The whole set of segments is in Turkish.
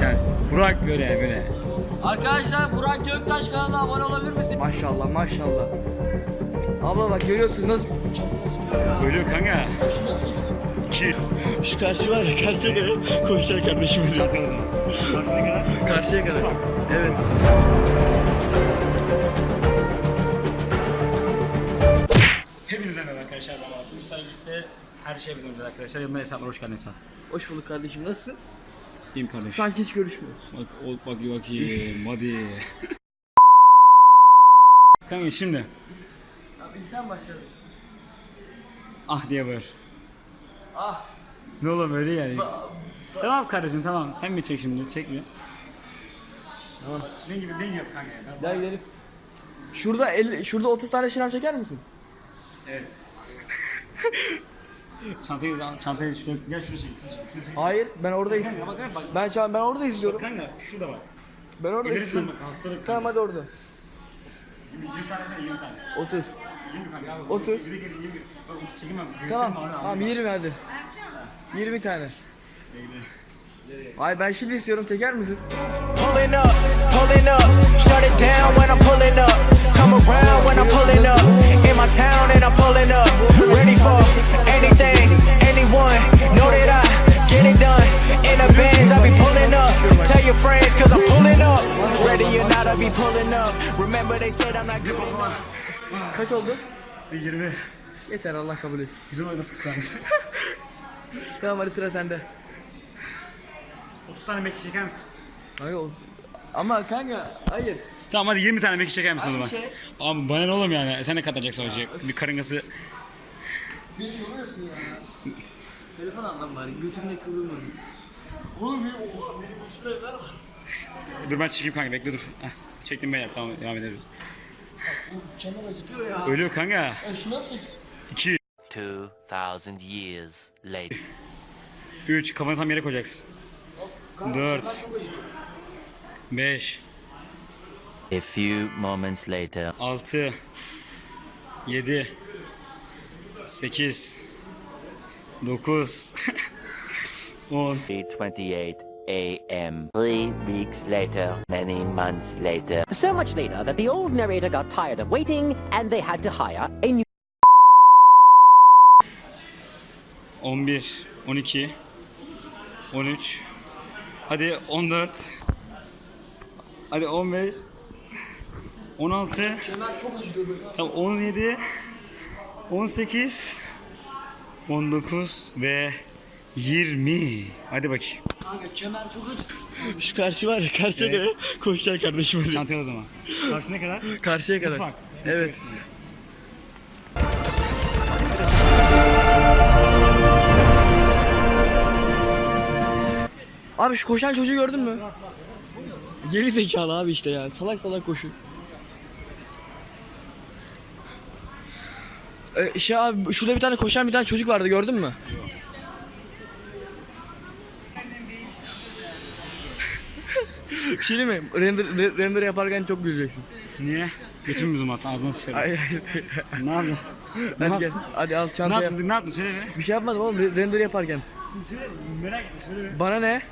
Yani Burak böyle böyle. Arkadaşlar Burak Göktaş kanalına abone olabilir misin? Maşallah maşallah. Abla bak görüyorsun nasıl? Ölüyor kanka. İki. Şu karşı var ya karşıya kadar koşacak kardeşim ölüyor. Çantaya o zaman. Karşına kadar. Karşıya kadar. Evet. Hepinize merhaba arkadaşlar. Ben sergilikte her şey biliyoruz arkadaşlar. Yanımda hesaplar hoş geldin Esat. Hoş bulduk kardeşim nasılsın? İyiyim kardeş. Sanki hiç görüşmüyoruz. Bak ol bak bakayım hadi. Kanka şimdi Abi sen başladın. ah diye bağır. Ah. Ne oğlum öyle yani. tamam kardeşim tamam sen mi çek şimdi çek mi? Tamam. Ne gibi ne yap kanka ya? Gel gidelim. Şurada 50, şurada 30 tane şınav çeker misin? Evet. çantayı çantayı şuraya gel çek. Hayır ben orada izliyorum. Bak bak bak. Ben şu an ben orada izliyorum. Kanka şurada bak. Ben orada izliyorum. bak hastalık. Tamam hadi orada. 20 tane sen 20 tane. 30. 20 kanka. Otur. Bir de gel 20. Bak onu çekemem. Tamam. Abi. Tamam 20 hadi. 20 tane. Ay ben şimdi istiyorum çeker misin? Pulling up, pulling up, shut it down when I'm pulling up. Come around when I'm pulling up. Said I'm not good enough. Kaç oldu? 20. Yeter Allah kabul etsin. Güzel oyna nasıl kısalmış. Tamam hadi sıra sende. 30 tane meki çeker misin? Hayır Ama kanka hayır. Tamam hadi 20 tane meki çeker misin o zaman? şey. Abi bana ne oğlum yani? Sen ne katacaksın hocam? Bir karıngası. Telefon al lan bari götümde kıvrılma. Oğlum benim oha benim götümde ver Dur ben çekeyim kanka bekle dur. Heh, çektim beyler tamam devam ediyoruz. Kenar acıtıyor ya. Ölüyor kanka. Şuna çek. 2, 2,000 years later. 3, kafanı tam yere koyacaksın. 4, 5, A few moments later. 6, 7, 8, 9, 10, 3:28 a.m. Three weeks later, many months later. So much later that the old narrator got tired of waiting and they had to hire a new 11, 12, 13, hadi 14, hadi 15, 16, Kenar çok acıtıyor böyle. Tamam 17 18 19 ve 20 Hadi bakayım. Kanka kenar çok acıtıyor. Şu karşı var ya karşıya kadar koşacak kardeşim ölüyor. Çantaya o zaman. Karşı ne kadar? Karşıya kadar. Mutfak. Evet. Abi şu koşan çocuğu gördün mü? Geri zekalı abi işte ya. Salak salak koşuyor. Ee, şey abi şurada bir tane koşan bir tane çocuk vardı gördün mü? Bir şey değil mi? Render, re- render yaparken çok güleceksin. Niye? Götür mü zoom at ağzına sıçarım. Hayır hayır. Ne yaptın? Hadi gel. Hadi al Ne çantaya. yaptın? Ne yaptın? Söyle be. Bir şey yapmadım oğlum re- render yaparken. Söyle. Merak etme söyle be. Bana ne?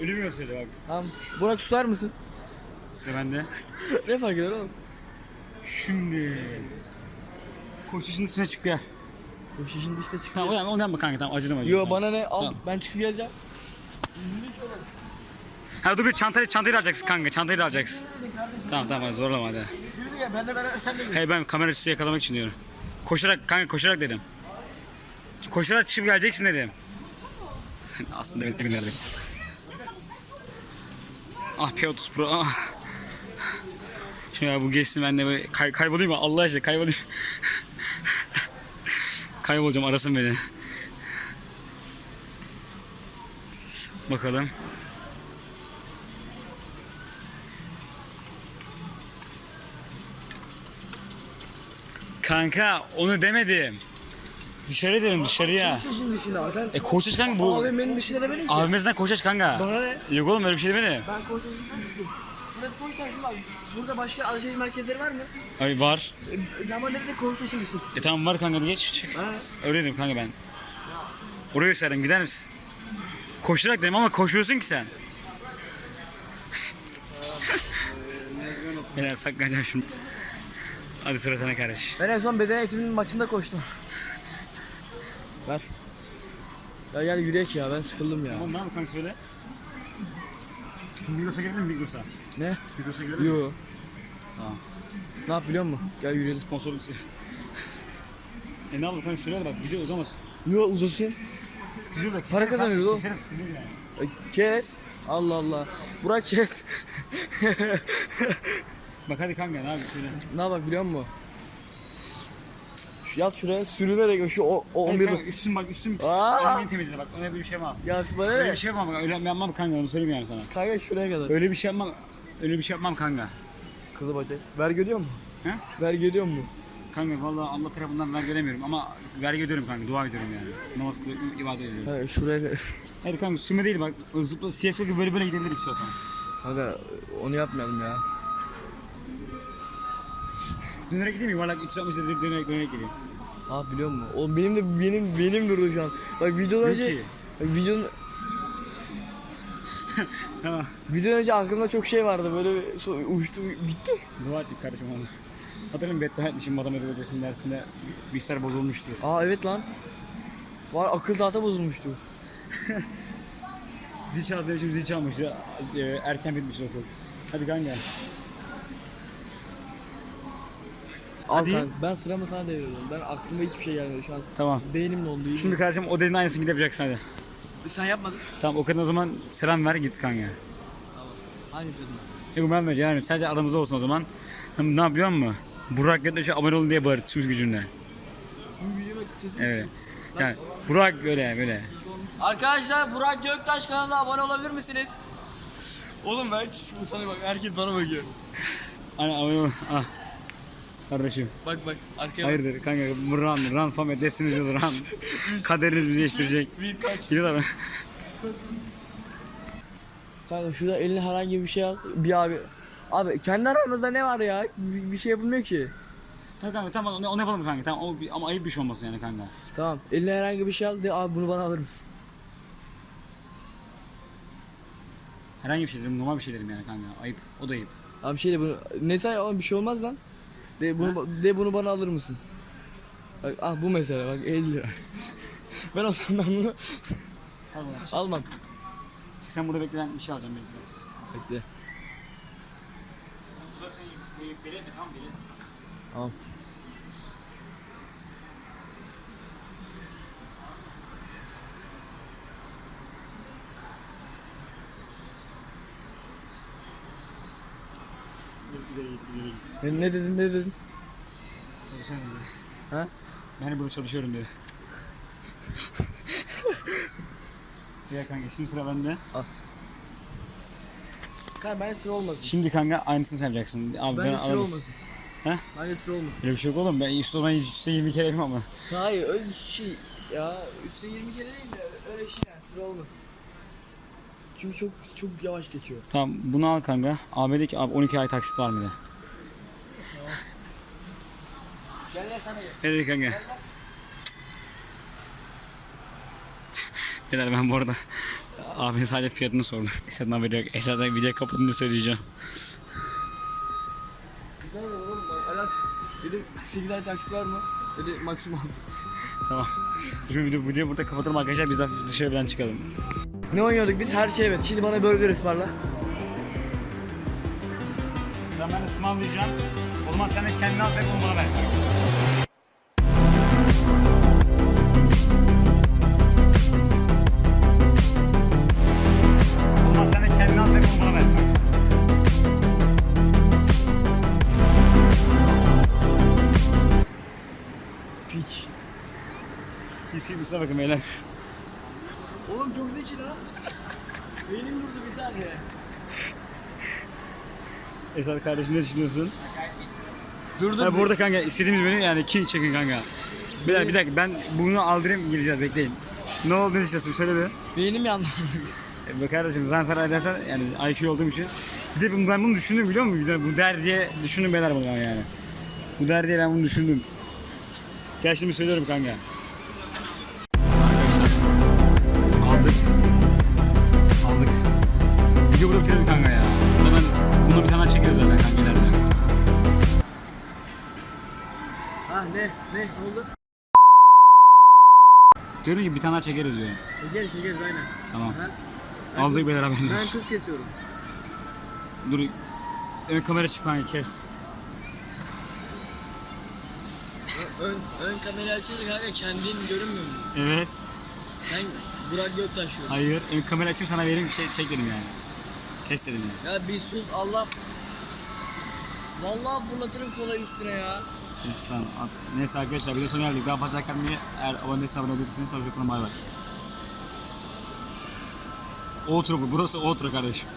Ölümüyor söyle bak. Tamam. Burak susar mısın? Sıra bende. ne fark eder oğlum? Şimdi. Koşuşun üstüne çık gel. Koşu şimdi işte çık. Tamam onu yapma, onu yapma kanka tamam acıdım acıdım. Yo tamam. bana ne? Al Tamam. ben çıkıp geleceğim. Ha dur bir çantayı, çantayı alacaksın kanka çantayı da alacaksın. Tamam tamam hadi zorlama hadi. Yürü gel ben de beraber sen de Hey ben kamera üstü yakalamak için diyorum. Koşarak kanka koşarak dedim. Koşarak çıkıp geleceksin dedim. Aslında ben demin dedim. Ah P30 Pro ah. Şimdi ya bu geçsin ben de böyle kay, kaybolayım mı? Allah aşkına kaybolayım. Kaybolacağım arasın beni. Bakalım. Kanka onu demedim. Dışarı dedim dışarıya. Koçtaş'ın dışına sen. E Koçtaş kanka bu. AVM'nin dışına şey demedim ki. AVM'sinden Koçtaş kanka. Bana ne? Yok oğlum öyle bir şey demedim. Ben Koçtaş'ın dışına Burası abi? Burada başka alışveriş merkezleri var mı? Ay var. E, zaman nerede Koçtaş'ın dışına? E tamam var kanka geç. Çık. Ha. Öyle dedim kanka ben. Oraya gösterdim gider misin? Koşarak dedim ama koşuyorsun ki sen. Beyler saklayacağım şimdi. Hadi sıra sana kardeş. Ben en son beden eğitiminin maçında koştum. Ver. Ya gel yürüyek ya ben sıkıldım ya. Tamam ne yapalım kanka söyle. Migros'a girelim mi Migros'a? Ne? Migros'a girelim mi? Yo. Tamam. Ne yap biliyor musun? Gel yürüyelim. Sponsorluk E ne yapalım kanka söyle de bak video uzamaz. Yo uzasın. Sıkıcı da Para kazanıyoruz oğlum. Keserim sıkıcı yani. E, Kes. Allah Allah. Burak kes. Bak hadi kanka ne yapayım söyle. ne bak biliyor musun? Şu yat şuraya sürünerek şu o, o Hayır 11 kanka üstüm bak üstüm pis. Aa! Elimi temizle bak öyle bir şey yapmam. Ya bana Öyle ne? bir şey yapmam bak öyle yapmam kanka onu söyleyeyim yani sana. Kanka şuraya kadar. Öyle bir şey yapmam. Öyle bir şey yapmam kanka. Kızı bacak. Vergi ödüyor mu? He? Vergi ödüyor mu? Kanka vallahi Allah tarafından vergi ödemiyorum ama vergi ödüyorum kanka dua ediyorum yani. Namaz kılıyorum, ibadet ediyorum. Ha, şuraya kadar. Hayır kanka sürme değil bak zıpla CSGO gibi böyle böyle gidebilirim istiyorsan. Kanka onu yapmayalım ya. Dönerek gideyim? Yuvarlak 360 derece dönerek dönerek gideyim. Ha biliyor musun? Oğlum benim de benim benim durdu şu an. Bak videodan Yok önce ki. bak, videonun Tamam. videodan önce aklımda çok şey vardı böyle bir- uçtu bitti. Dua ettik kardeşim onu. Hatırlıyorum beddua etmişim matematik hocasının dersinde bilgisayar bozulmuştu. Aa evet lan. Var akıl tahta bozulmuştu. Zil çaldı demişim zil çalmıştı. Ee, erken bitmiş okul. Hadi kanka. Al Hadi. kanka, ben sıramı sana deviriyorum. Ben aklıma hiçbir şey gelmedi şu an. Tamam. Beynim dondu. iyi Şimdi kardeşim o dediğin aynısını yapacaksın hadi. sen yapmadın. Tamam o kadın o zaman selam ver git kanka. Hangi dedim? Yok ben vereceğim yani sadece aramızda olsun o zaman. Ne yapıyor musun? Burak Göktaş'a abone olun diye bağır tüm gücünle. Şimdi gücüme sesim. Evet. Yani Burak böyle böyle. Arkadaşlar Burak Göktaş kanalına abone olabilir misiniz? Oğlum ben hiç utanıyorum bak herkes bana bakıyor. Hani abone ol. Ah. Kardeşim. Bak bak arkaya bak. Hayırdır kanka run run famet desiniz yıl run. Kaderiniz bizi değiştirecek. Bir kaç. Gidiyor abi. Kanka şurada eline herhangi bir şey al. Bir abi. Abi kendi aramızda ne var ya? Bir, bir şey yapılmıyor ki. Tamam kanka tamam onu, onu yapalım kanka tamam o, ama ayıp bir şey olmasın yani kanka. Tamam. Eline herhangi bir şey al. De abi bunu bana alır mısın? Herhangi bir şey derim normal bir şey derim yani kanka ayıp o da ayıp. Abi şey de bunu. Ne say oğlum bir şey olmaz lan. De bunu de bunu bana alır mısın? Bak ah bu mesela bak 50 lira. ben o zaman ben bunu Tamam. almam. Sen burada bekle ben bir şey alacağım bekle. Bekle. Tamam. Ne, ne dedin ne dedin? Ha? Ben burada çalışıyorum diyor. Ya kanka şimdi sıra bende. Kanka ben sıra olmasın. Şimdi kanka aynısını sen yapacaksın. Abi ben, Ben sıra olmasın. He? Ben sıra olmasın. Öyle bir şey yok oğlum. Ben üstü olan üstü 20 kere yapayım ama. Hayır öyle şey ya üstte 20 kere değil de öyle şey yani sıra olmasın. Çünkü çok çok yavaş geçiyor. Tamam bunu al kanka. Abi dedi ki abi 12 ay taksit var mı de. Evet kanka. Beyler ben bu arada abi sadece fiyatını sordum. Esat'ın haberi yok. Esat'ın video kapatınca söyleyeceğim. Güzel olur oğlum bak dedim 48 ay taksi var mı? Dedi maksimum altı. Tamam. Şimdi video, videoyu burada kapatalım arkadaşlar. Biz hafif dışarı falan çıkalım. Ne oynuyorduk biz? Her şey evet. Şimdi bana burger ısmarla. Ben ben ısmarlayacağım. O zaman sen de kendini al ve bunu bana ver. Üstüne bakın beyler. Oğlum çok zeki lan. Beynim durdu bir saniye. Esat kardeşim ne düşünüyorsun? Dur Ha, bu arada kanka istediğimiz menü yani king çekin kanka. Bir dakika, bir dakika ben bunu aldırayım geleceğiz bekleyin. Ne oldu ne düşünüyorsun söyle bir. Beynim yandı. E, Bak kardeşim sen saray dersen yani IQ olduğum için. Bir de ben- ben bunu düşündüm biliyor musun? Bir de Bu der diye düşündüm beyler bunu yani. Bu der diye ben bunu düşündüm. Gel şimdi söylüyorum kanka. Diyorum ki bir tane daha çekeriz diyorum. Çekeriz çekeriz aynen. Tamam. Ben, Aldık beyler ben haberiniz. kız kesiyorum. Dur. Ön kamera çık kanka kes. Ön, ön kamera açınca kanka kendin görünmüyor mu? Evet. Sen Burak Göktaş diyorsun. Hayır. Ön kamera açıp sana vereyim şey çek dedim yani. Kes dedim yani. Ya bir sus Allah. Vallahi fırlatırım kolayı üstüne ya. Kes lan at. Neyse arkadaşlar video sonuna geldik. Daha fazla kalmayı eğer abone değilseniz abone olabilirsiniz. Hoşçakalın bay bay. Outro bu. Burası outro kardeşim.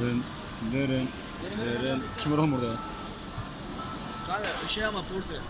Dırın, dırın, dırın. Kim var oğlum burada? Kanka şey ama portre.